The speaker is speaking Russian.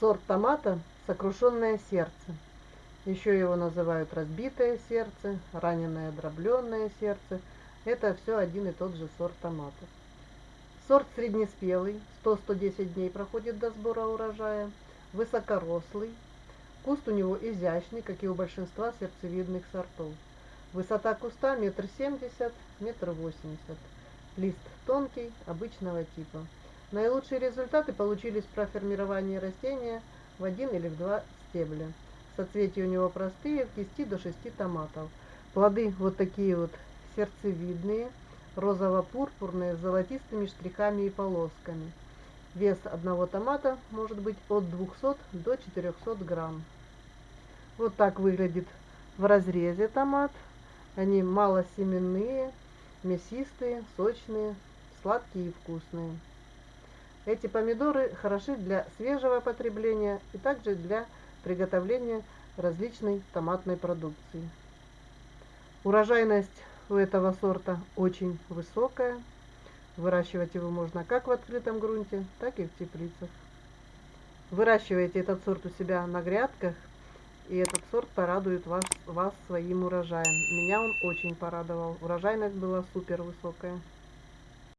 Сорт томата «Сокрушенное сердце». Еще его называют разбитое сердце, раненое дробленное сердце. Это все один и тот же сорт томата. Сорт среднеспелый, 100-110 дней проходит до сбора урожая, высокорослый. Куст у него изящный, как и у большинства сердцевидных сортов. Высота куста метр семьдесят, метр восемьдесят. Лист тонкий, обычного типа. Наилучшие результаты получились при формировании растения в один или в два стебля. Соцветия у него простые, в кисти до 6 томатов. Плоды вот такие вот сердцевидные, розово-пурпурные, с золотистыми штрихами и полосками. Вес одного томата может быть от 200 до 400 грамм. Вот так выглядит в разрезе томат. Они малосеменные, мясистые, сочные, сладкие и вкусные. Эти помидоры хороши для свежего потребления и также для приготовления различной томатной продукции. Урожайность у этого сорта очень высокая. Выращивать его можно как в открытом грунте, так и в теплицах. Выращивайте этот сорт у себя на грядках, и этот сорт порадует вас, вас своим урожаем. Меня он очень порадовал. Урожайность была супер высокая.